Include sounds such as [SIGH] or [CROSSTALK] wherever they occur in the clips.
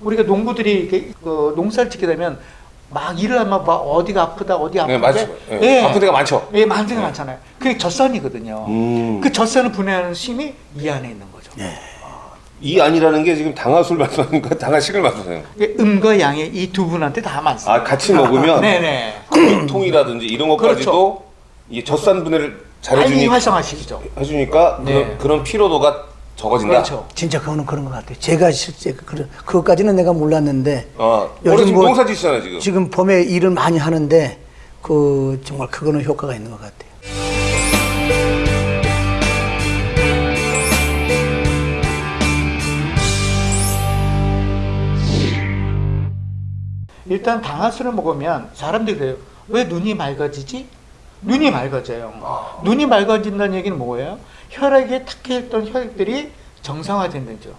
우리가 농부들이 그 농사를 짓게 되면 막 일을 하면 막 어디가 아프다 어디 아프다 네, 맞죠. 예. 아픈 데가 많죠. 예, 많은 데가 많잖아요. 그게 젖산이거든요. 음. 그 젖산을 분해하는 힘이 이 안에 있는 거죠. 이 안이라는 게 지금 당화술 말씀하는 거, 당화식을 말씀하세요. 이게 음과 양의 이 두 분한테 다 맞습니다. 아, 같이 먹으면 네네. [LAUGHS] 통이라든지 이런 것까지도 이 젖산 분해를 잘해주니, 활성화시키죠. 해주니까 네. 그런, 그런 피로도가 적어진다. 그렇죠. 진짜 그거는 그런 것 같아요. 제가 실제 그 그것까지는 내가 몰랐는데 어, 요즘 지금 뭐- 농사 지시잖아요 지금. 지금 봄에 일을 많이 하는데 그 정말 그거는 효과가 있는 것 같아요. 일단 당화수를 먹으면 사람들이 그래요. 왜 눈이 맑아지지? 눈이 맑아져요. 눈이 맑아진다는 얘기는 뭐예요? 혈액에 탁해있던 혈액들이 정상화된다는 거죠.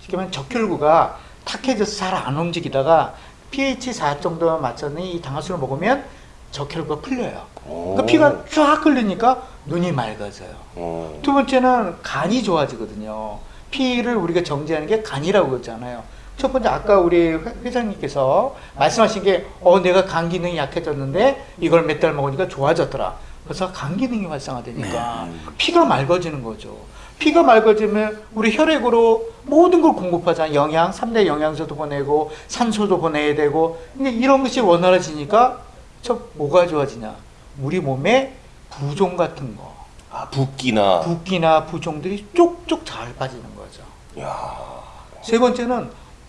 쉽게 말하면 적혈구가 탁해져서 잘 안 움직이다가 pH 4 정도만 맞췄더니 이 당화수를 먹으면 적혈구가 풀려요. 그러니까 오. 피가 쫙 흘리니까 눈이 맑아져요. 어. 두 번째는 간이 좋아지거든요. 피를 우리가 정제하는 게 간이라고 그랬잖아요. 첫 번째 아까 우리 회- 회장님께서 말씀하신 게 어 내가 간 기능이 약해졌는데 이걸 몇 달 먹으니까 좋아졌더라. 그래서 간 기능이 활성화되니까 피가 맑아지는 거죠. 피가 맑아지면 우리 혈액으로 모든 걸 공급하잖아요. 영양, 3대 영양소도 보내고 산소도 보내야 되고 근데 이런 것이 원활해지니까 저 뭐가 좋아지냐? 우리 몸에 부종 같은 거 아 붓기나. 붓기나 부종들이 쪽쪽 잘 빠지는 거죠. 야. 세 번째는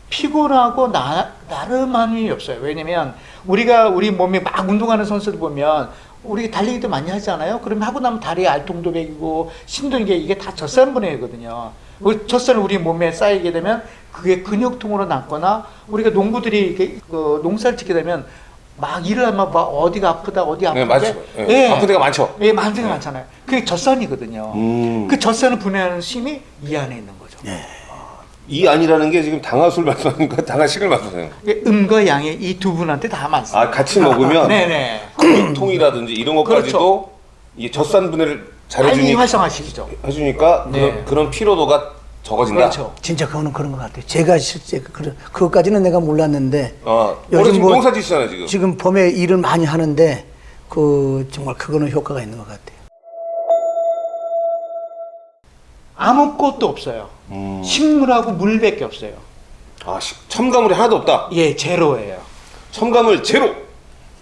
피곤하고 나, 나름함이 없어요. 왜냐면 우리가 우리 몸에 막 운동하는 선수들 보면 우리 달리기도 많이 하잖아요. 그러면 하고 나면 다리에 알통도 배기고 심도는 게 이게 다 젖산 분해거든요. 그 젖산을 우리 몸에 쌓이게 되면 그게 근육통으로 남거나 우리가 농부들이 이렇게 그 농사를 짓게 되면 막 일을 하면 막 어디가 아프다 어디 네, 아프다 맞죠. 예. 아픈 데가 많죠. 예, 많은 데가 많잖아요. 그게 젖산이거든요. 음. 그 젖산을 분해하는 힘이 이 안에 있는 거죠. 이 안이라는 게 지금 당화술 말씀하는 거, 당화식을 말씀하세요. 이게 음과 양의 이 두 분한테 다 맞습니다. 아 같이 먹으면 네네. [LAUGHS] 통이라든지 이런 것까지도 이 젖산 분해를 잘해주니, 활성화시키죠. 해주니까 네. 그런, 그런 피로도가 적어진다. 그렇죠. 진짜 그거는 그런 것 같아요. 제가 실제 그 그것까지는 내가 몰랐는데 어, 올해 요즘 지금 뭐- 농사 지시잖아요 지금. 지금 봄에 일을 많이 하는데 그 정말 그거는 효과가 있는 것 같아요. 아무것도 없어요. 음. 식물하고 물밖에 없어요. 아 시- 첨가물이 하나도 없다. 예, 제로예요. 첨가물 제로.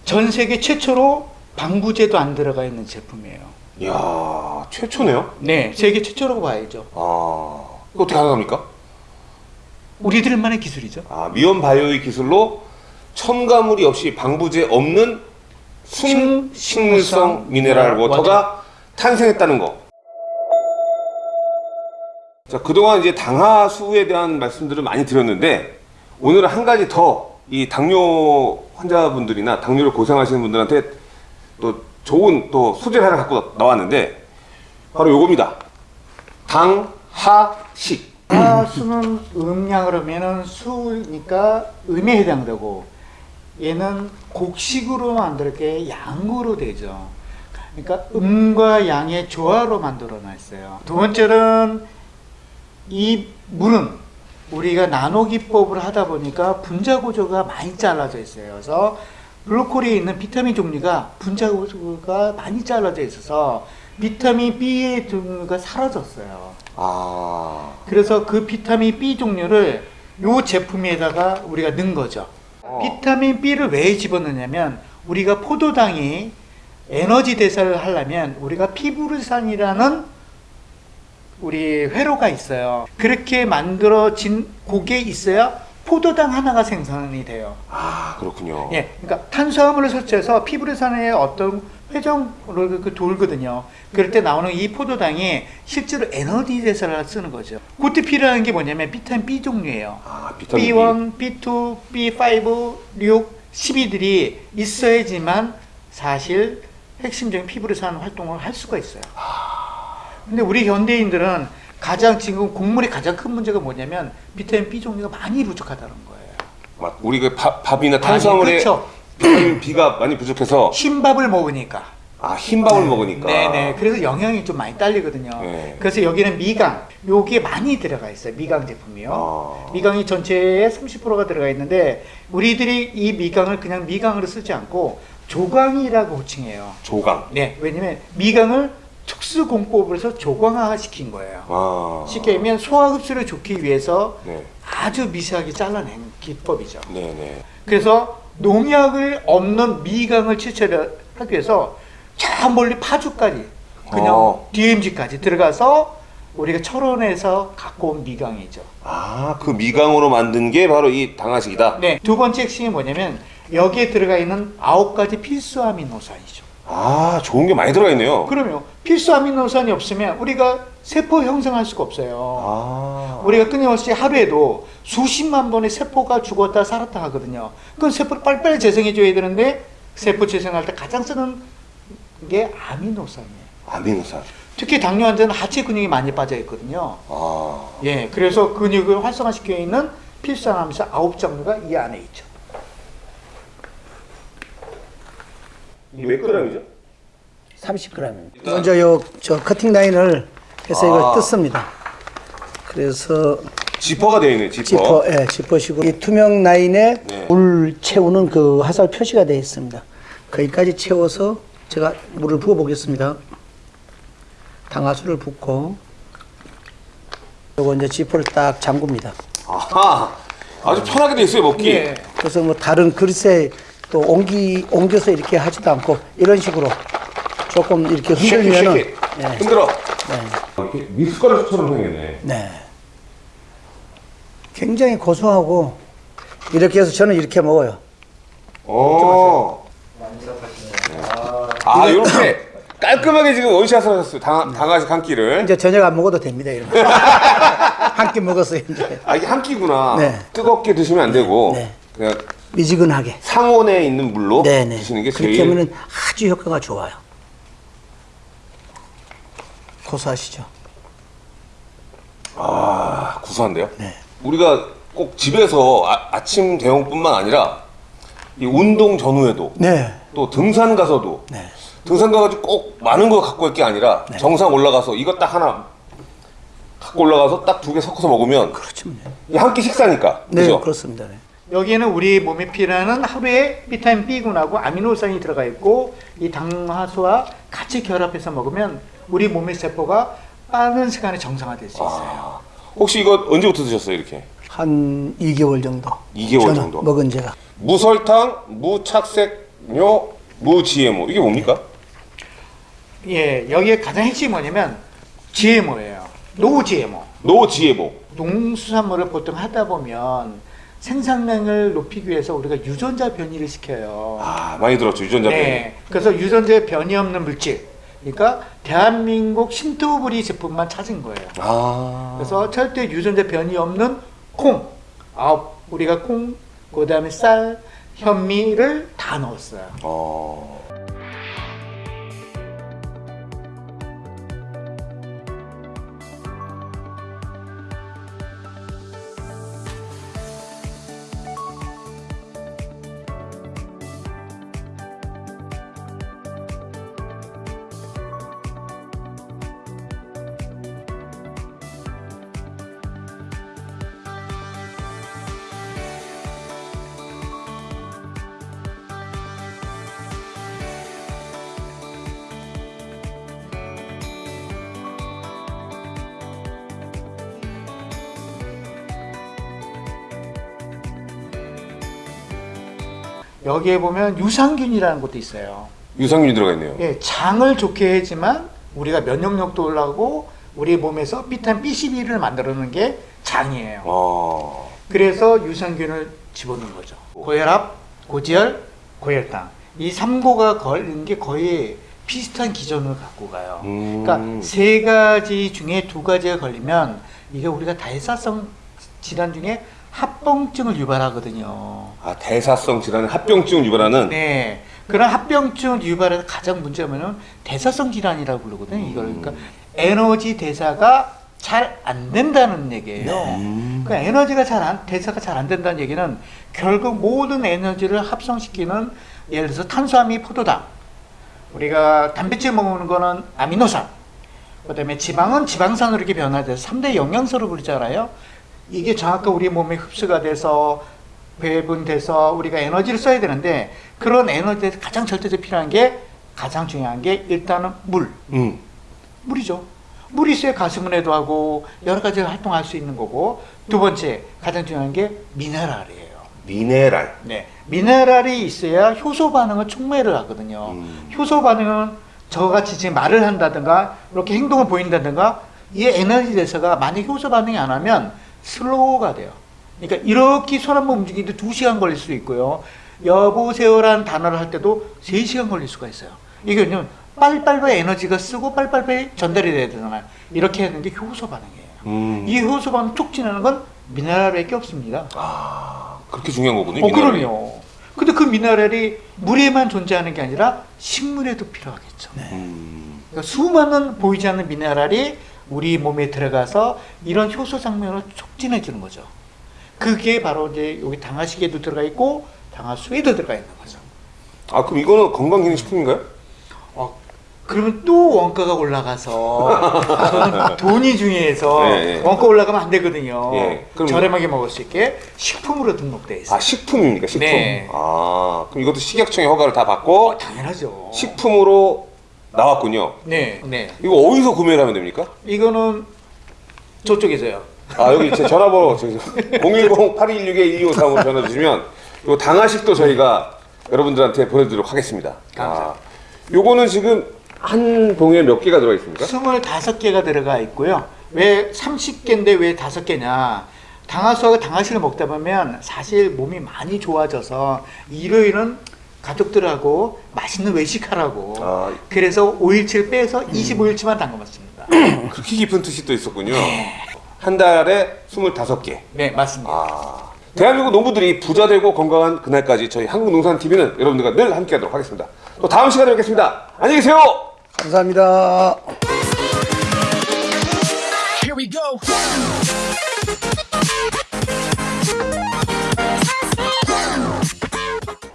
전 세계 최초로 방부제도 안 들어가 있는 제품이에요. 이야 최초네요. 네, 세계 최초라고 봐야죠. 아 이거 어떻게 가능합니까? 우리들만의 기술이죠. 아 미온 바이오의 기술로 첨가물이 없이 방부제 없는 순 식- 식물성 미네랄 워터가 탄생했다는 거. 자 그동안 이제 당하수에 대한 말씀들을 많이 드렸는데 오늘은 한 가지 더 이 당뇨 환자분들이나 당뇨를 고생하시는 분들한테 또 좋은 또 소재를 하나 갖고 나왔는데 바로 요겁니다. 당하식. 아, 수는 음양으로 하면은 수니까 음에 해당되고 얘는 곡식으로 만들게 양으로 되죠. 그러니까 음과 양의 조화로 만들어 놨어요. 두 번째는 이 물은 우리가 나노 기법을 하다 보니까 분자 구조가 많이 잘라져 있어요. 그래서 블루콜리에 있는 비타민 종류가 분자 구조가 많이 잘라져 있어서 비타민 B의 종류가 사라졌어요. 아. 그래서 그 비타민 B 종류를 요 제품에다가 우리가 넣은 거죠. 어. 비타민 B를 왜 집어넣냐면 우리가 포도당이 에너지 대사를 하려면 우리가 피부르산이라는 우리 회로가 있어요. 그렇게 만들어진 곡에 있어야 포도당 하나가 생산이 돼요. 아 그렇군요. 예, 그러니까 탄수화물을 섭취해서 피부르산의 어떤 회전을 그 돌거든요. 그럴 때 나오는 이 포도당이 실제로 에너지 대사를 쓰는 거죠. 필요한 게 뭐냐면 비타민 B 종류예요. 아 비타민 B. B1, B2, B5, 6, 12들이 있어야지만 사실 핵심적인 피부르산 활동을 할 수가 있어요. 근데 우리 현대인들은 가장 지금 곡물의 가장 큰 문제가 뭐냐면 비타민 B 종류가 많이 부족하다는 거예요. 막 우리 그 밥, 밥이나 탄수화물에 그렇죠. 비타민 B가 많이 부족해서 흰밥을 먹으니까 아 흰밥을 먹으니까. 네네. 그래서 영양이 좀 많이 딸리거든요. 네. 그래서 여기는 미강, 요게 많이 들어가 있어요. 미강 제품이요. 아. 미강이 전체에 30%가 들어가 있는데 우리들이 이 미강을 그냥 미강으로 쓰지 않고 조강이라고 호칭해요. 조강. 네, 왜냐면 미강을 특수 공법을 해서 조강화 시킨 거예요. 아. 쉽게 얘기하면 소화 흡수를 좋기 위해서 네. 아주 미세하게 잘라낸 기법이죠. 네네. 그래서 농약을 없는 미강을 채취하기 위해서 저 멀리 파주까지 그냥 어. DMZ까지 들어가서 우리가 철원에서 갖고 온 미강이죠. 아 그 미강으로 만든 게 바로 이 당화식이다. 네, 두 번째 핵심이 뭐냐면 여기에 들어가 있는 아홉 가지 필수 아미노산이죠. 아 좋은 게 많이 들어가 있네요. 그러면 필수 아미노산이 없으면 우리가 세포 형성할 수가 없어요. 아. 우리가 끊임없이 하루에도 수십만 번의 세포가 죽었다 살았다 하거든요. 그건 세포를 빨리빨리 재생해 줘야 되는데 세포 재생할 때 가장 쓰는 게 아미노산이에요. 아미노산. 특히 당뇨 환자는 하체 근육이 많이 빠져 있거든요. 아. 예, 그래서 근육을 활성화시켜 있는 필수 아미노산 아홉 종류가 이 안에 있죠. 이게 몇 g이죠? 30g입니다. 먼저 요 저 커팅 라인을 해서 이걸 아. 뜯습니다. 그래서 지퍼가 되어 있네. 지퍼. 지퍼, 예, 지퍼식으로 이 투명 라인에 네. 물 채우는 그 화살 표시가 되어 있습니다. 거기까지 채워서 제가 물을 부어 보겠습니다. 당화수를 붓고 요거 이제 지퍼를 딱 잠굽니다. 아하. 아주 편하게 돼 있어요 먹기. 예. 그래서 뭐 다른 그릇에 또 옮기 옮겨서 이렇게 하지도 않고 이런 식으로 조금 이렇게 흔들면은 shake it. 네. 흔들어. 네. 미숫가루처럼 생겼네. 네. 굉장히 고소하고 이렇게 해서 저는 이렇게 먹어요. 어. 아 이렇게 깔끔하게 지금 원샷을 하셨어요. 당, 당화식 한 끼를. 이제 저녁 안 먹어도 됩니다. 이런 [LAUGHS] 한끼 먹었어요 이제 아 이게 한 끼구나. 네. 뜨겁게 드시면 안 되고 네. 그냥 미지근하게. 상온에 있는 물로 네네. 드시는 게 그렇게 제일. 하면은 아주 효과가 좋아요. 고소하시죠? 아 구수한데요? 네. 우리가 꼭 집에서 아, 침 대용뿐만 아니라 이 운동 전후에도 네. 또 등산 가서도 네. 등산 가가지고 꼭 많은 거 갖고 올 게 아니라 정상 올라가서 이거 딱 하나 갖고 올라가서 딱 두 개 섞어서 먹으면 그렇죠. 한 끼 식사니까 네, 그죠? 그렇습니다. 네. 여기에는 우리 몸에 필요한 하루에 비타민 B군하고 아미노산이 들어가 있고 이 당화수와 같이 결합해서 먹으면 우리 몸의 세포가 빠른 시간에 정상화될 수 있어요. 아, 혹시 이거 언제부터 드셨어요 이렇게? 한 2개월 정도. 2개월 저는 정도. 먹은 제가. 무설탕, 무착색료, 무GMO 이게 뭡니까? 예, 여기에 가장 핵심이 뭐냐면 GMO예요. No GMO. No GMO. 농수산물을 보통 하다 보면 생산량을 높이기 위해서 우리가 유전자 변이를 시켜요. 아 많이 들었죠 유전자 변이. 네. 그래서 유전자 변이 없는 물질. 그러니까 대한민국 신토부리 제품만 찾은 거예요. 아. 그래서 절대 유전자 변이 없는 콩. 아, 우리가 콩, 그다음에 쌀, 현미를 다 넣었어요. 어. 여기에 보면 유산균이라는 것도 있어요. 유산균이 들어가 있네요. 예, 장을 좋게 해지만 우리가 면역력도 올라가고 우리 몸에서 비타민 B12를 만들어내는 게 장이에요. 어. 그래서 유산균을 집어넣은 거죠. 고혈압, 고지혈, 고혈당. 이 3고가 걸린 게 거의 비슷한 기전을 갖고 가요. 음. 그러니까 세 가지 중에 두 가지가 걸리면 이게 우리가 다이사성 질환 중에 합병증을 유발하거든요. 아 대사성 질환의 합병증을 유발하는. 네. 그런 합병증을 유발하는 가장 뭐냐면 대사성 질환이라고 부르거든요. 이걸 그러니까 에너지 대사가 잘 안 된다는 얘기예요. 음. 그 에너지가 잘 안, 대사가 잘 안 된다는 얘기는 결국 모든 에너지를 합성시키는 예를 들어서 탄수화물 포도당, 우리가 단백질 먹는 거는 아미노산. 그 다음에 지방은 지방산으로 이렇게 변화돼서 3대 영양소로 부르잖아요. 이게 정확하게 우리 몸에 흡수가 돼서 배분돼서 우리가 에너지를 써야 되는데 그런 에너지에서 가장 절대적으로 필요한 게 가장 중요한 게 일단은 물. 음. 물이죠. 물이 있어야 가슴은혜도 하고 여러 가지 활동할 수 있는 거고 두 번째 가장 중요한 게 미네랄이에요. 미네랄. 네, 미네랄이 있어야 효소 반응을 촉매를 하거든요. 음. 효소 반응은 저같이 지금 말을 한다든가 이렇게 행동을 보인다든가 이 에너지 대사가 만약 효소 반응이 안 하면 슬로우가 돼요. 그러니까 이렇게 손 한번 움직이는데 두 시간 걸릴 수도 있고요. 여보세요라는 단어를 할 때도 세 시간 걸릴 수가 있어요. 이게 왜냐면 빨리빨리 에너지가 쓰고 빨리빨리 전달이 돼야 되잖아요. 이렇게 하는 게 효소 반응이에요. 음. 이 효소 반응 촉진하는 건 미네랄밖에 없습니다. 아, 그렇게 중요한 거군요. 어. 그럼요. 근데 그 미네랄이 물에만 존재하는 게 아니라 식물에도 필요하겠죠. 음. 그러니까 수많은 보이지 않는 미네랄이 우리 몸에 들어가서 이런 효소 장면을 촉진해 주는 거죠. 그게 바로 이제 여기 당화식에도 들어가 있고 당화수에도 들어가 있는 거죠. 아, 그럼 이거는 건강기능식품인가요? 어, 그러면 또 원가가 올라가서 [LAUGHS] 돈이 중요해서 예, 예. 원가 올라가면 안 되거든요. 예, 그럼 저렴하게 먹을 수 있게 식품으로 등록돼 있어요. 아, 식품입니까? 식품. 네. 아, 그럼 이것도 식약청의 허가를 다 받고 당연하죠. 식품으로 나왔군요. 네, 네. 이거 어디서 구매를 하면 됩니까? 이거는 저쪽에서요. 아, 여기 제 전화번호 010-8216-1253으로 전화 주시면 요 당화식도 저희가 여러분들한테 보내드리도록 하겠습니다. 감사합니다. 아, 요거는 지금 한 봉에 몇 개가 들어가 있습니까? 25개가 들어가 있고요. 왜 30개인데 왜 5개냐? 당화수하고 당화실을 먹다 보면 사실 몸이 많이 좋아져서 일요일은 가족들하고 맛있는 외식하라고. 아. 그래서 5일치를 빼서 25일치만 담가 먹습니다. 그렇게 깊은 뜻이 또 있었군요. 한 달에 25개. 네, 맞습니다. 아, 대한민국 농부들이 부자 되고 건강한 그날까지 저희 한국농산TV는 여러분들과 늘 함께 하도록 하겠습니다. 또 다음 시간에 뵙겠습니다. 안녕히 계세요. 감사합니다. Here we go.